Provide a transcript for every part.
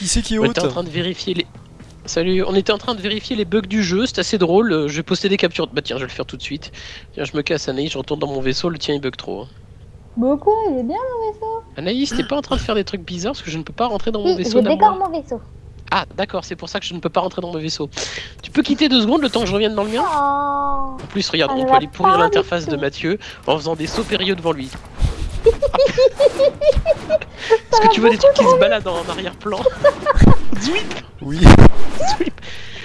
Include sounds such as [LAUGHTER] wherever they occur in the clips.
Qui c'est qui est On était en train de vérifier les. Salut, on était en train de vérifier les bugs du jeu, c'est assez drôle. euh, Je vais poster des captures. Bah tiens, je vais le faire tout de suite. Tiens, je me casse Anaïs, je retourne dans mon vaisseau, le tien il bug trop. hein. Quoi, il est bien mon vaisseau. Anaïs, t'es pas en train de faire des trucs bizarres parce que je ne peux pas rentrer dans mon Oui, vaisseau je décore mon vaisseau. Ah, d'accord, c'est pour ça que je ne peux pas rentrer dans mon vaisseau. Tu peux quitter deux secondes le temps que je revienne dans le mien? Oh. En plus, regarde, Ah, on peut aller pourrir l'interface de. Mathieu en faisant des sauts périlleux devant lui. Est-ce que tu vois des trucs qui se baladent en arrière-plan [LAUGHS] Zwip Oui. Zwip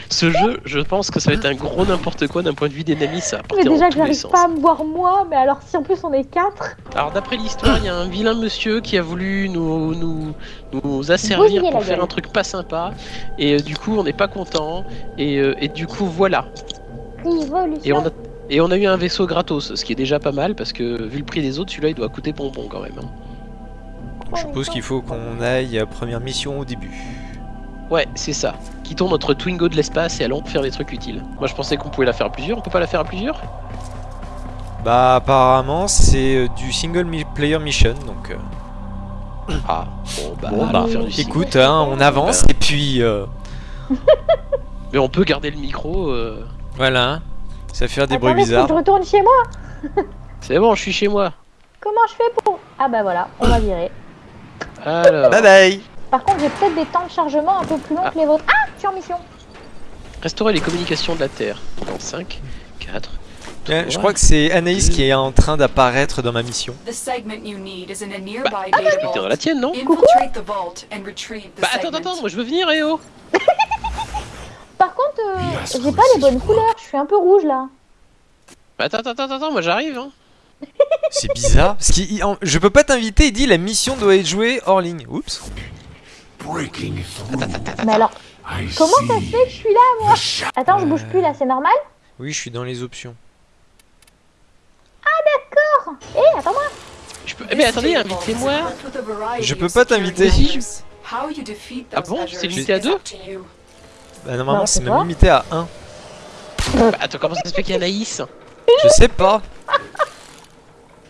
Ce jeu, je pense que ça va être un gros n'importe quoi d'un point de vue d'ennemis, ça Mais déjà que j'arrive pas à me voir moi, mais alors si en plus on est quatre. Alors d'après l'histoire, il y a un vilain monsieur qui a voulu nous, nous, nous asservir pour faire gueule. un truc pas sympa, et euh, du coup on n'est pas content, et, euh, et du coup voilà. Révolution. Et on, a, et on a eu un vaisseau gratos, ce qui est déjà pas mal, parce que vu le prix des autres, celui-là il doit coûter bonbon quand même. hein. Je suppose qu'il faut qu'on aille à première mission au début. Ouais, c'est ça. Quittons notre Twingo de l'espace et allons faire des trucs utiles. Moi je pensais qu'on pouvait la faire à plusieurs, on peut pas la faire à plusieurs? Bah apparemment c'est euh, du single player mission donc euh, [COUGHS] Ah, bon bah, bon bah faire du écoute hein, on avance et puis euh, [LAUGHS] Mais on peut garder le micro, euh, voilà hein. Ça fait faire des bruits bizarres. je retourne chez moi. [LAUGHS] c'est bon, je suis chez moi. Comment je fais pour Ah bah voilà, on va virer. Alors, Bye bye Par contre, j'ai peut-être des temps de chargement un peu plus longs Ah. que les vôtres. Ah, je suis en mission. restaurer les communications de la Terre. Dans 5, 4, Ouais, Je crois que c'est Anaïs qui est en train d'apparaître dans ma mission. The segment you need is in a nearby Bah, data t'es dans la tienne, non the Bah attends, attends, moi je veux venir, eh oh [LAUGHS] j'ai pas les bonnes couleurs. Je suis un peu rouge là. Bah attends, attends, attends, attends, moi j'arrive, hein [LAUGHS] C'est bizarre. Parce qu'il- il- en- je peux pas t'inviter, il dit la mission doit être jouée hors ligne. Oups. Mais alors, I comment ça se fait que je suis là moi. Attends, je bouge plus là, c'est normal Oui, je suis dans les options. Eh, attends-moi. Je peux... Eh mais attendez, invitez-moi Je peux pas t'inviter. Ah bon C'est limité à deux Bah, normalement, Bah, c'est c'est même limité à 1. Bah attends, comment ça se fait qu'il y a Anaïs Je sais pas. [LAUGHS]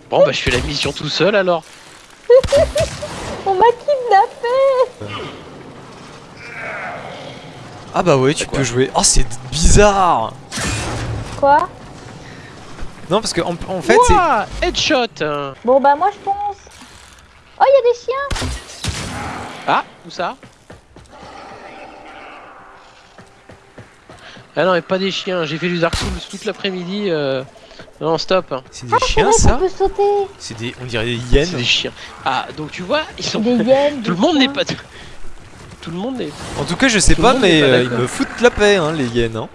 Bon bah je fais la mission tout seul alors [LAUGHS] On m'a kidnappé. Ah bah ouais, tu quoi peux jouer. Oh, c'est bizarre. Quoi? Non, parce que en, en fait, c'est. Ouah, Headshot. Bon bah moi je pense. Oh, il y a des chiens. Ah, où ça? Ah non, mais pas des chiens, j'ai fait du Dark Souls toute l'après-midi. Euh... Non, stop. hein. C'est des Ah, chiens, ça. C'est des. On dirait des hyènes. C'est des chiens. Ah, donc tu vois, ils sont... Des [LAUGHS] hyènes. Tout le monde n'est pas... Tout le monde n'est... En tout cas, je sais Tout pas, mais pas euh, ils me foutent la paix, hein, les hyènes. Hein.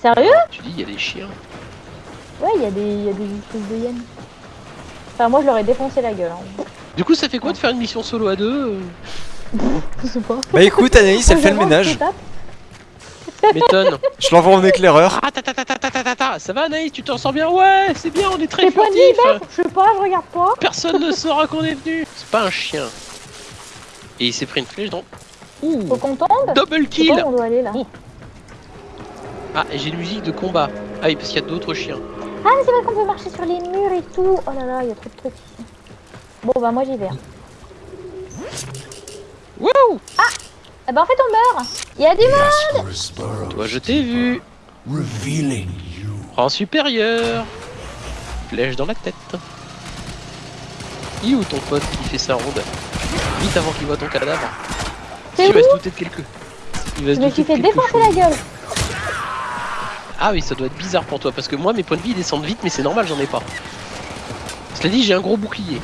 Sérieux Tu dis, il y a des chiens. Ouais, il y, a des- il y a des espèces de hyènes. Enfin, moi je leur ai défoncé la gueule. Hein. Du coup, ça fait quoi de faire une mission solo à deux euh [LAUGHS] Je sais pas. Bah écoute, Anaïs, elle fait le ménage. Je l'envoie en éclaireur. Ah, ta, Ça va Anaïs, tu t'en sors bien? Ouais, c'est bien, on est très furtifs. Je sais pas, je regarde pas. Personne ne saura qu'on est venu. C'est pas un chien. Et il s'est pris une flèche dans... Ouh Faut Double kill on doit aller, là. Oh. Ah, j'ai une musique de combat. Ah oui, parce qu'il y a d'autres chiens. Ah, mais c'est vrai qu'on peut marcher sur les murs et tout. Oh là là, il y a trop de trucs ici. Bon, bah moi j'y vais. Hein. Eh bah en fait on meurt. Il y a du monde. Toi, je t'ai vu. Rang supérieur. Flèche dans la tête. Il où ton pote qui fait sa ronde Vite avant qu'il voit ton cadavre. Il va se douter de quelque... Il va se douter de quelque défoncer chose. la gueule. Ah oui, ça doit être bizarre pour toi, parce que moi, mes points de vie ils descendent vite, mais c'est normal, j'en ai pas. Cela dit, j'ai un gros bouclier.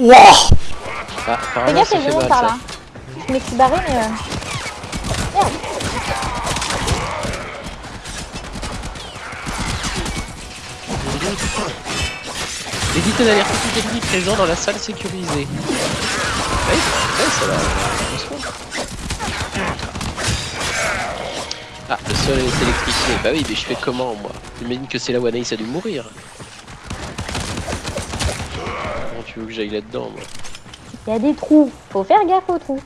Wouah Ah, Fais gaffe, il par là. Je me suis barré, mais. euh, Merde. Évitez d'alerter tout ennemi présent dans la salle sécurisée. Ouais, ouais. Ah, le sol est électrifié. Bah oui, mais je fais comment, moi? J'imagine que c'est là où Anaïs a dû mourir. Tu veux que j'aille là-dedans, moi Il y a des trous. Faut faire gaffe aux trous.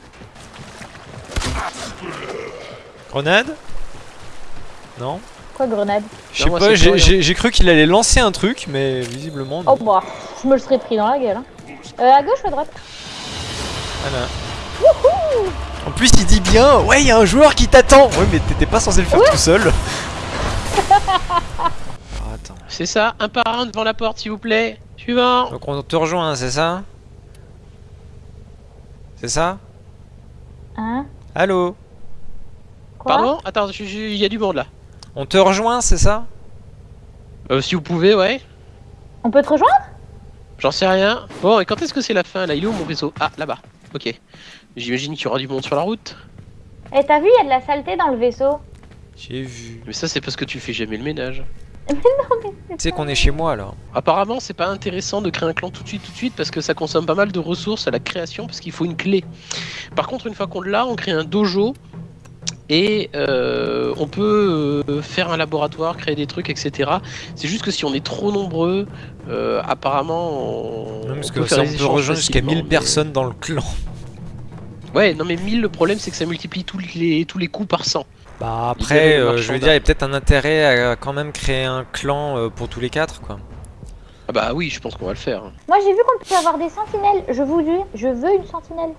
Grenade? Non Quoi, grenade? Je sais pas, j'ai- cru qu'il allait lancer un truc, mais visiblement non. Oh bah. Je me le serais pris dans la gueule. Hein. Euh, à gauche ou à droite? Voilà. En plus, il dit bien, ouais, il y a un joueur qui t'attend. Ouais, mais t'étais pas censé le faire tout seul. C'est ça, un par un devant la porte, s'il vous plaît. Suivant. Donc on te rejoint, c'est ça C'est ça Hein Allô Quoi Pardon Attends, il y a du monde là. On te rejoint, c'est ça Euh, si vous pouvez, ouais. On peut te rejoindre J'en sais rien. Bon, et quand est-ce que c'est la fin là? Il est où mon vaisseau Ah, là-bas. Ok. J'imagine qu'il y aura du monde sur la route. Eh, t'as vu, il y a de la saleté dans le vaisseau. J'ai vu. Mais ça, c'est parce que tu fais jamais le ménage. [LAUGHS] Tu sais qu'on est chez moi là. Apparemment, c'est pas intéressant de créer un clan tout de suite, tout de suite, parce que ça consomme pas mal de ressources à la création, parce qu'il faut une clé. Par contre, une fois qu'on l'a, on crée un dojo et euh, on peut euh, faire un laboratoire, créer des trucs, etc. C'est juste que si on est trop nombreux, euh, apparemment, on, Non, parce on que peut ça, faire on peut rejoindre jusqu'à facilement, 1000 mais- personnes dans le clan. Ouais, non mais 1000, le problème c'est que ça multiplie tous les, tous les coups par 100. Bah après, euh, je veux dire, il y a peut-être un intérêt à quand même créer un clan euh, pour tous les quatre, quoi. Ah bah oui, je pense qu'on va le faire. Moi, j'ai vu qu'on peut avoir des sentinelles. Je vous dis, je veux une sentinelle.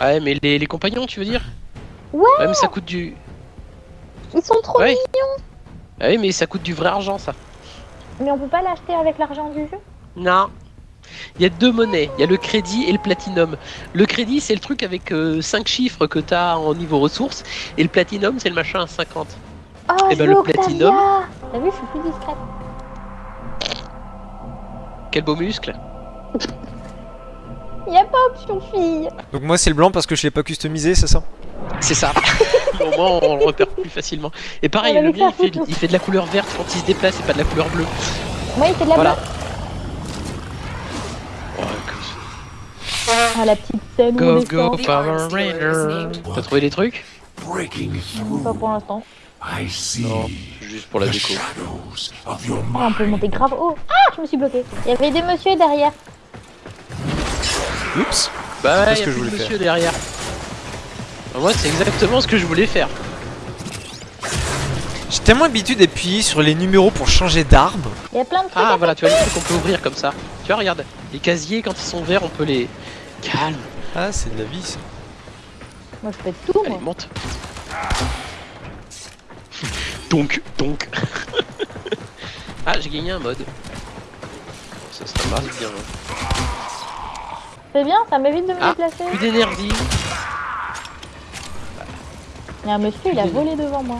Ah ouais, mais les, les compagnons, tu veux dire? Ouais. Ouais, mais ça coûte du... Ils sont trop Ouais. mignons. Ah oui, mais ça coûte du vrai argent, ça. Mais on peut pas l'acheter avec l'argent du jeu? Non. Il y a deux monnaies, il y a le crédit et le platinum. Le crédit, c'est le truc avec 5 chiffres que t'as en niveau ressources, et le platinum, c'est le machin à 50. Oh, Eh je ben, le platinum. T'as vu, je suis plus discrète. Quel beau muscle [LAUGHS] Y a pas option fille. Donc moi c'est le blanc parce que je l'ai pas customisé, c'est ça? C'est ça. [LAUGHS] Au moins, on le repère plus facilement. Et pareil, le mien, il fait, il fait de la couleur verte quand il se déplace et pas de la couleur bleue. Moi, il fait de la Voilà. bleue. Ah, la petite scène où Go, on go. Power Ranger T'as trouvé des trucs Pas pour l'instant. Non, juste pour la déco. Ah, on peut monter grave haut. Ah, je me suis bloqué. Il y avait des messieurs derrière. Oups Bah ouais, ce y a que je plus de voulais monsieur derrière. Bah, moi, c'est exactement ce que je voulais faire. J'ai tellement l'habitude d'appuyer sur les numéros pour changer d'arme. Il y a plein de trucs. Ah voilà, tu vois les trucs qu'on peut ouvrir comme ça. Tu vois, regarde, les casiers quand ils sont verts, on peut les. Calme, Ah, c'est de la vie ça. Moi, je fais tout, allez, moi. monte. donc, donc. [LAUGHS] ah, j'ai gagné un mode. Ça, ça marche bien. hein. C'est bien, ça m'évite de me Ah, déplacer. Plus d'énergie. Il y a un monsieur, il a volé devant moi.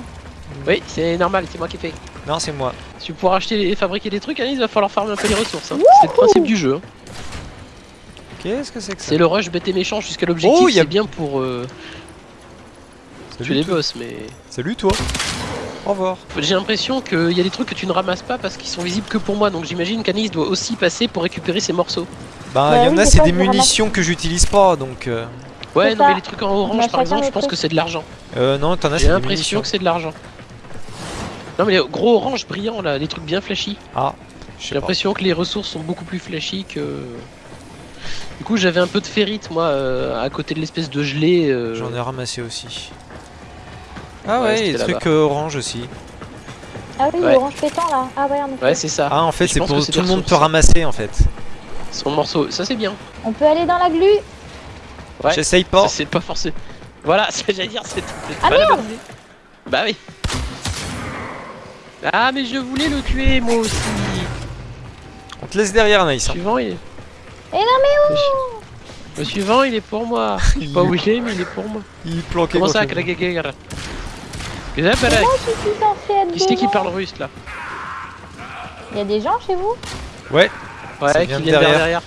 Oui, c'est normal, c'est moi qui ai fait. Non, c'est moi. Si vous pouvez acheter et fabriquer des trucs, Alice, il va falloir farmer un peu les ressources. hein. C'est le principe du jeu. hein. Qu'est-ce que c'est que ça C'est le rush bête et méchant jusqu'à l'objectif. Oh, y a- C'est bien pour euh, tuer les boss, mais Salut toi. Au revoir. j'ai l'impression qu'il y a des trucs que tu ne ramasses pas parce qu'ils sont visibles que pour moi. Donc j'imagine qu'Anis doit aussi passer pour récupérer ses morceaux. Bah, Bah il y en oui, a, des c'est des munitions que j'utilise pas, donc... Euh, Ouais, non, mais les trucs en orange par exemple, je pense que c'est de l'argent. euh non, t'en as, J'ai des l'impression que c'est de l'argent. Non, mais les gros orange brillants là, les trucs bien flashy. Ah, J'ai l'impression que les ressources sont beaucoup plus flashy que. Du coup, j'avais un peu de ferrite moi euh, à côté de l'espèce de gelée. euh, J'en ai ramassé aussi. Ah Ouais, ouais, des trucs euh, orange aussi. Ah oui, Ouais. l'orange pétant là. Ah ouais, en effet. Ouais, c'est ça. Ah, en fait, c'est pour tout le monde peut ramasser en fait. Son morceau, ça c'est bien. On peut aller dans la glu. Ouais. J'essaye pas. C'est pas forcé. Voilà, [LAUGHS] ce que j'allais dire, c'est Ah, pas merde. Bah oui. Ah mais je voulais le tuer moi aussi. On te laisse derrière. Le hein. suivant il est. Eh non, mais où Le suivant il est pour moi. [LAUGHS] Je sais pas où il est mais il est pour moi. Il est planqué Comment ça. Kragagagara Qu'est-ce que c'est, Qui c'est qui parle russe là Il y a des gens chez vous? Ouais, Ça Ouais, vient qui vers derrière. derrière.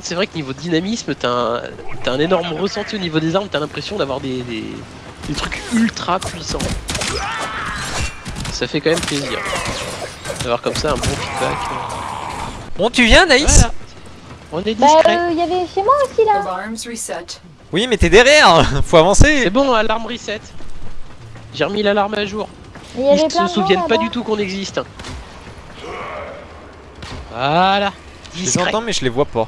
Contre c'est vrai que niveau dynamisme t'as un, t'as un énorme ressenti au niveau des armes, t'as l'impression d'avoir des, des, des trucs ultra puissants. Ça fait quand même plaisir. D'avoir comme ça un bon feedback. Bon, tu viens, Voilà. On est Bah, discret. euh, il y avait chez moi aussi là. Alarms reset. Oui, mais t'es derrière [LAUGHS] Faut avancer C'est bon, alarme reset. J'ai remis l'alarme à jour. Y Ils plein se gens souviennent pas du tout qu'on existe. Voilà. Je les entends, mais je les vois pas.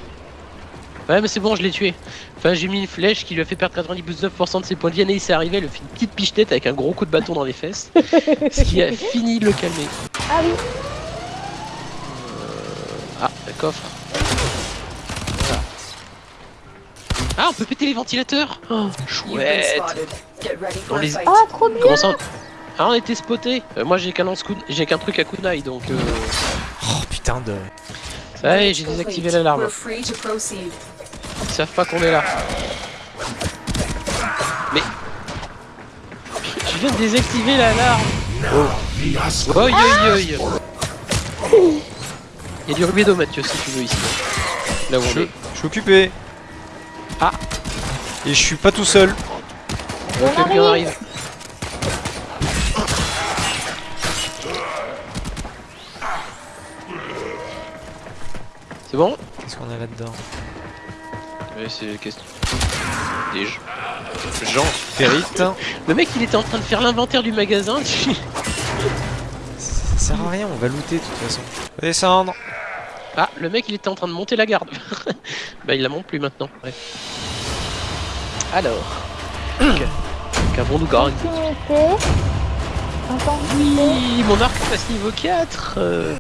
Ouais, mais c'est bon, je l'ai tué. Enfin, j'ai mis une flèche qui lui a fait perdre 99% de ses points de vie. Et il s'est arrivé, il a fait une petite pichenette avec un gros coup de bâton dans les fesses. [LAUGHS] ce qui a fini de le calmer. Ah oui, Ah, le coffre. Ah, on peut péter les ventilateurs oh, Chouette spotted. Get ready Dans for a les- ah trop bien Comment ça Ah, on était spoté Euh, Moi, j'ai qu'un coup... j'ai qu'un truc à kunai, donc... Euh... Oh putain de. Ça y est, j'ai désactivé l'alarme. Ils savent pas qu'on est là. Mais... Je viens de désactiver l'alarme Asgard Oi oi oi Il y a du rubido Mathieu si tu veux ici. Là où on Je, est. je suis occupé. Ah. Et je suis pas tout seul. On on arrive. C'est bon? Qu'est-ce qu'on a là-dedans? C'est question. Des jeux. Jean. Ferrite. Le mec, il était en train de faire l'inventaire du magasin. [LAUGHS] Ça sert à rien, on va looter de toute façon. Descendre. ah, le mec, il était en train de monter la garde. [LAUGHS] bah, il la monte plus maintenant. Bref. Alors. [COUGHS] Qu'avons-nous gagné. Oui, mon arc passe niveau 4. euh,